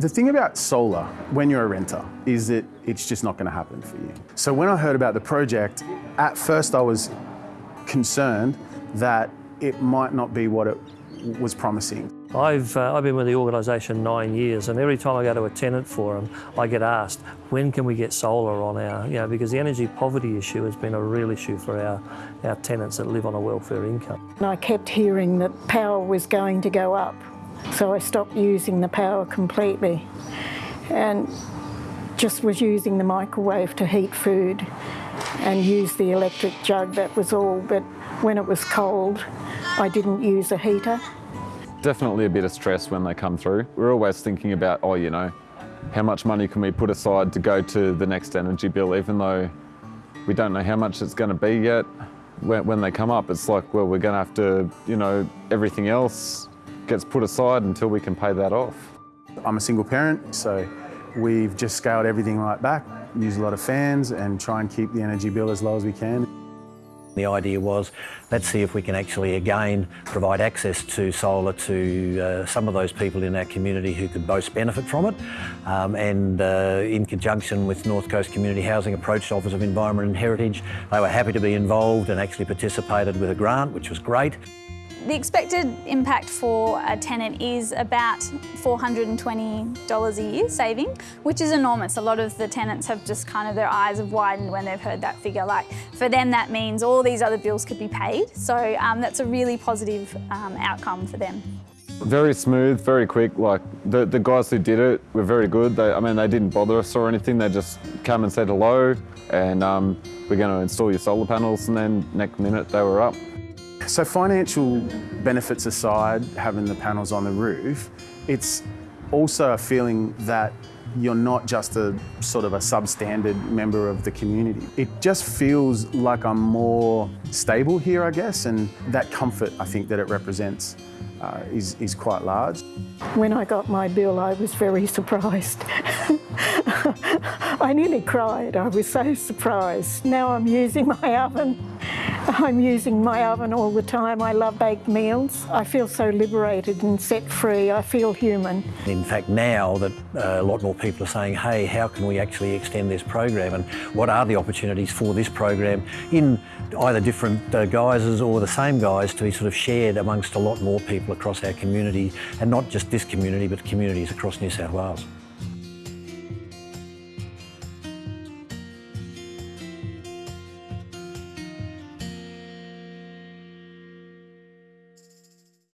The thing about solar, when you're a renter, is that it's just not going to happen for you. So when I heard about the project, at first I was concerned that it might not be what it was promising. I've, uh, I've been with the organisation nine years and every time I go to a tenant forum I get asked when can we get solar on our, you know, because the energy poverty issue has been a real issue for our, our tenants that live on a welfare income. And I kept hearing that power was going to go up so I stopped using the power completely and just was using the microwave to heat food and use the electric jug, that was all. But when it was cold, I didn't use a heater. Definitely a bit of stress when they come through. We're always thinking about, oh, you know, how much money can we put aside to go to the next energy bill, even though we don't know how much it's going to be yet. When, they come up, it's like, well, we're going to have to, you know, everything else gets put aside until we can pay that off. I'm a single parent, so we've just scaled everything right back, use a lot of fans and try and keep the energy bill as low as we can. The idea was, let's see if we can actually again provide access to solar to uh, some of those people in our community who could most benefit from it. Um, and uh, in conjunction with North Coast Community Housing approached Office of Environment and Heritage. They were happy to be involved and actually participated with a grant, which was great. The expected impact for a tenant is about $420 a year saving, which is enormous. A lot of the tenants have just kind of their eyes have widened when they've heard that figure. Like for them, that means all these other bills could be paid. So um, that's a really positive um, outcome for them. Very smooth, very quick. Like the, the guys who did it were very good. They, I mean, they didn't bother us or anything. They just come and said hello and um, we're going to install your solar panels and then next minute they were up. So financial benefits aside, having the panels on the roof, it's also a feeling that you're not just a sort of a substandard member of the community. It just feels like I'm more stable here, I guess, and that comfort I think that it represents uh, is, is quite large. When I got my bill, I was very surprised. I nearly cried. I was so surprised. Now I'm using my oven I'm using my oven all the time. I love baked meals. I feel so liberated and set free. I feel human. In fact, now that uh, a lot more people are saying, hey, how can we actually extend this program and what are the opportunities for this program in either different uh, guises or the same guise to be sort of shared amongst a lot more people across our community and not just this community but communities across New South Wales.